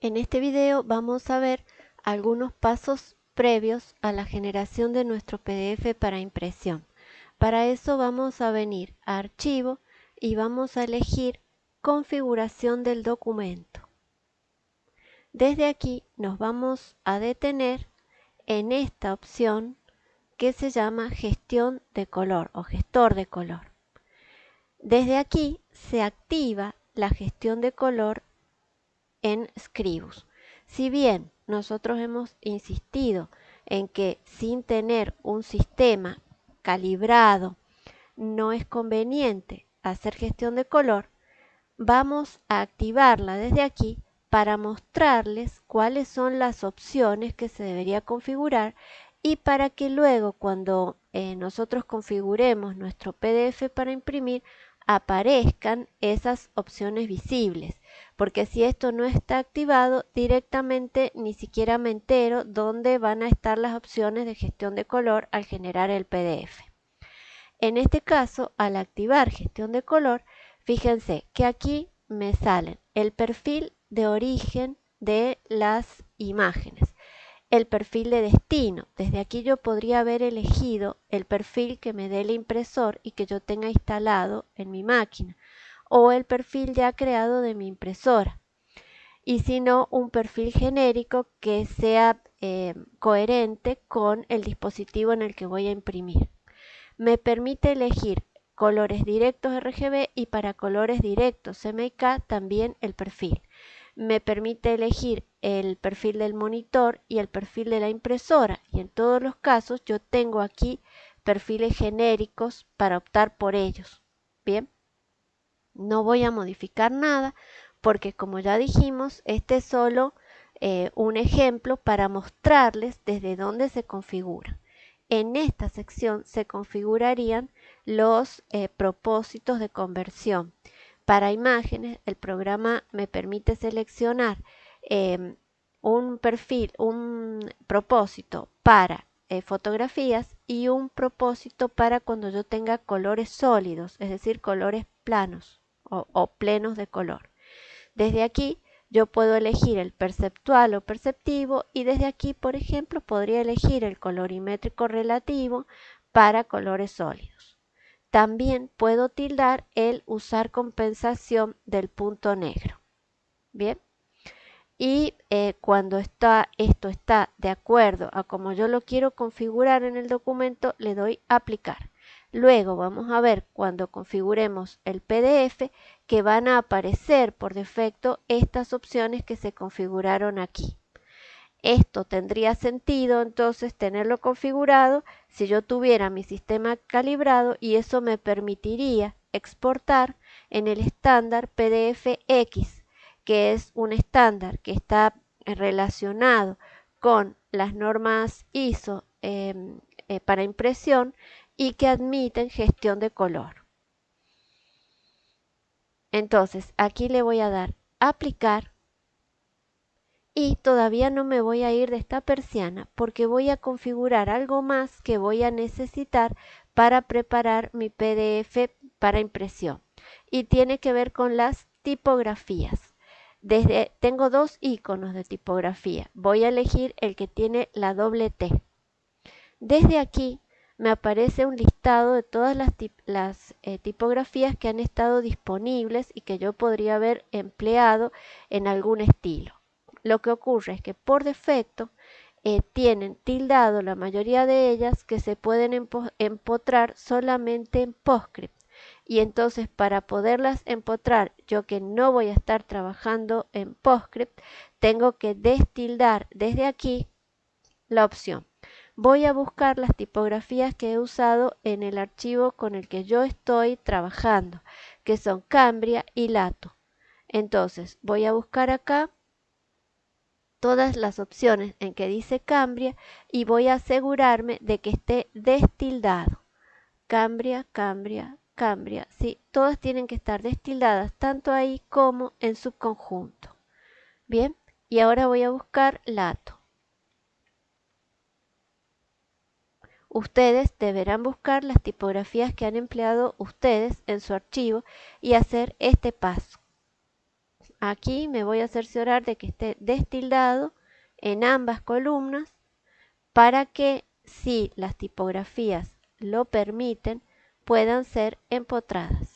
En este video vamos a ver algunos pasos previos a la generación de nuestro PDF para impresión. Para eso vamos a venir a Archivo y vamos a elegir Configuración del documento. Desde aquí nos vamos a detener en esta opción que se llama Gestión de color o Gestor de color. Desde aquí se activa la gestión de color en Scribus. Si bien nosotros hemos insistido en que sin tener un sistema calibrado no es conveniente hacer gestión de color, vamos a activarla desde aquí para mostrarles cuáles son las opciones que se debería configurar y para que luego cuando eh, nosotros configuremos nuestro PDF para imprimir aparezcan esas opciones visibles porque si esto no está activado directamente ni siquiera me entero dónde van a estar las opciones de gestión de color al generar el PDF. En este caso, al activar gestión de color, fíjense que aquí me salen el perfil de origen de las imágenes, el perfil de destino. Desde aquí yo podría haber elegido el perfil que me dé el impresor y que yo tenga instalado en mi máquina o el perfil ya creado de mi impresora. Y si no, un perfil genérico que sea eh, coherente con el dispositivo en el que voy a imprimir. Me permite elegir colores directos RGB y para colores directos CMYK también el perfil. Me permite elegir el perfil del monitor y el perfil de la impresora y en todos los casos yo tengo aquí perfiles genéricos para optar por ellos. Bien. No voy a modificar nada porque como ya dijimos, este es solo eh, un ejemplo para mostrarles desde dónde se configura. En esta sección se configurarían los eh, propósitos de conversión. Para imágenes, el programa me permite seleccionar em, un perfil, un propósito para eh, fotografías y un propósito para cuando yo tenga colores sólidos, es decir, colores planos o, plenos de color. Desde aquí yo puedo elegir el perceptual o perceptivo y desde aquí, por ejemplo, podría elegir el colorimétrico relativo para colores sólidos. También puedo tildar el usar compensación del punto negro. Bien. Y eh, cuando está, esto está de acuerdo a como yo lo quiero configurar en el documento, le doy aplicar. Luego vamos a ver cuando configuremos el PDF que van a aparecer por defecto estas opciones que se configuraron aquí. Esto tendría sentido entonces tenerlo configurado si yo tuviera mi sistema calibrado y eso me permitiría exportar en el estándar PDF-X, que es un estándar que está relacionado con las normas ISO em, eh, para impresión y que admiten gestión de color. Entonces, aquí le voy a dar aplicar y todavía no me voy a ir de esta persiana porque voy a configurar algo más que voy a necesitar para preparar mi PDF para impresión y tiene que ver con las tipografías. Desde, tengo dos iconos de tipografía. Voy a elegir el que tiene la doble T. Desde aquí me aparece un listado de todas las, eh, tipografías que han estado disponibles y que yo podría haber empleado en algún estilo. Lo que ocurre es que por defecto eh, tienen tildado la mayoría de ellas que se pueden empotrar solamente en PostScript. Y entonces para poderlas empotrar, yo que no voy a estar trabajando en PostScript, tengo que destildar desde aquí la opción voy a buscar las tipografías que he usado en el archivo con el que yo estoy trabajando, que son Cambria y Lato. Entonces voy a buscar acá todas las opciones en que dice Cambria y voy a asegurarme de que esté destildado. Cambria, Cambria, Cambria. Sí, todas tienen que estar destildadas tanto ahí como en su conjunto. Bien, y ahora voy a buscar Lato. Ustedes deberán buscar las tipografías que han empleado ustedes en su archivo y hacer este paso. aquí me voy a cerciorar de que esté destildado en ambas columnas para que si las tipografías lo permiten puedan ser empotradas.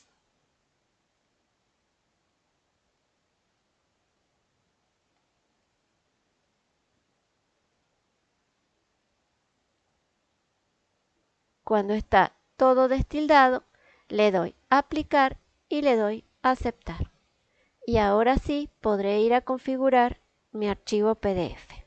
Cuando está todo destildado, le doy aplicar y le doy aceptar. Y ahora sí podré ir a configurar mi archivo PDF.